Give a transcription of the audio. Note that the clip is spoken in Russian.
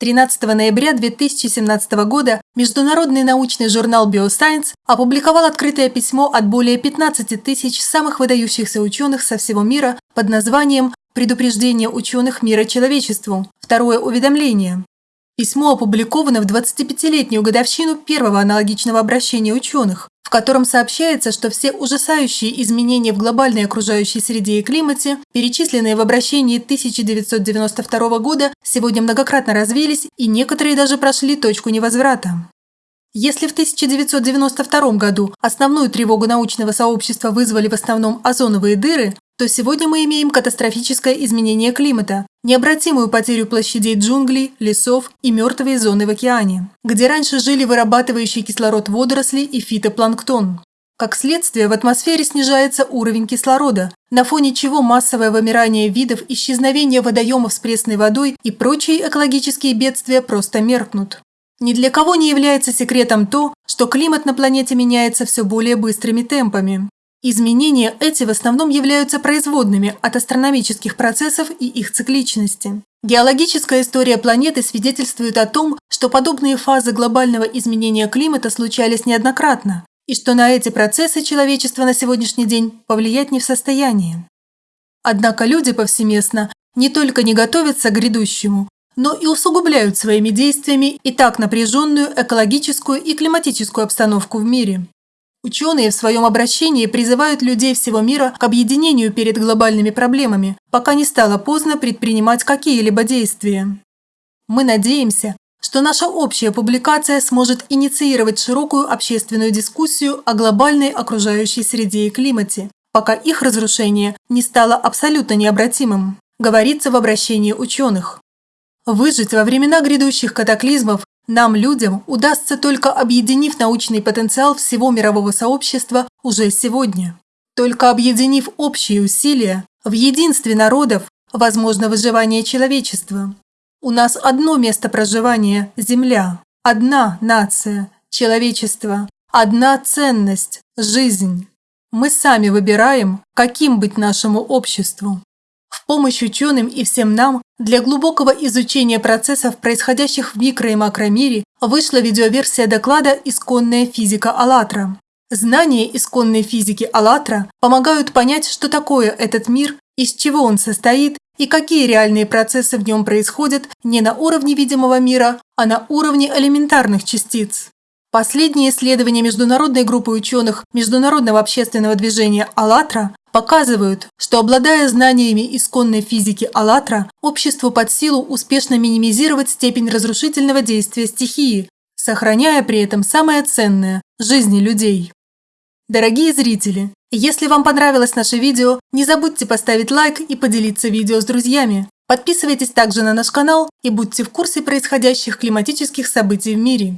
13 ноября 2017 года международный научный журнал Bioscience опубликовал открытое письмо от более 15 тысяч самых выдающихся ученых со всего мира под названием «Предупреждение ученых мира человечеству. Второе уведомление». Письмо опубликовано в 25-летнюю годовщину первого аналогичного обращения ученых, в котором сообщается, что все ужасающие изменения в глобальной окружающей среде и климате, перечисленные в обращении 1992 года, сегодня многократно развились и некоторые даже прошли точку невозврата. Если в 1992 году основную тревогу научного сообщества вызвали в основном озоновые дыры, то сегодня мы имеем катастрофическое изменение климата, необратимую потерю площадей джунглей, лесов и мертвые зоны в океане, где раньше жили вырабатывающие кислород водоросли и фитопланктон. Как следствие, в атмосфере снижается уровень кислорода, на фоне чего массовое вымирание видов, исчезновение водоемов с пресной водой и прочие экологические бедствия просто меркнут. Ни для кого не является секретом то, что климат на планете меняется все более быстрыми темпами. Изменения эти в основном являются производными от астрономических процессов и их цикличности. Геологическая история планеты свидетельствует о том, что подобные фазы глобального изменения климата случались неоднократно, и что на эти процессы человечество на сегодняшний день повлиять не в состоянии. Однако люди повсеместно не только не готовятся к грядущему, но и усугубляют своими действиями и так напряженную экологическую и климатическую обстановку в мире. Ученые в своем обращении призывают людей всего мира к объединению перед глобальными проблемами, пока не стало поздно предпринимать какие-либо действия. Мы надеемся, что наша общая публикация сможет инициировать широкую общественную дискуссию о глобальной окружающей среде и климате, пока их разрушение не стало абсолютно необратимым, говорится в обращении ученых. Выжить во времена грядущих катаклизмов нам, людям, удастся только объединив научный потенциал всего мирового сообщества уже сегодня. Только объединив общие усилия, в единстве народов возможно выживание человечества. У нас одно место проживания – Земля, одна нация – человечество, одна ценность – жизнь. Мы сами выбираем, каким быть нашему обществу. В помощь ученым и всем нам для глубокого изучения процессов, происходящих в микро- и макромире, вышла видеоверсия доклада «Исконная физика АЛЛАТРА». Знания исконной физики АЛЛАТРА помогают понять, что такое этот мир, из чего он состоит и какие реальные процессы в нем происходят не на уровне видимого мира, а на уровне элементарных частиц. Последние исследования международной группы ученых Международного общественного движения «АЛЛАТРА» показывают, что обладая знаниями исконной физики «АЛЛАТРА», обществу под силу успешно минимизировать степень разрушительного действия стихии, сохраняя при этом самое ценное – жизни людей. Дорогие зрители, если вам понравилось наше видео, не забудьте поставить лайк и поделиться видео с друзьями. Подписывайтесь также на наш канал и будьте в курсе происходящих климатических событий в мире.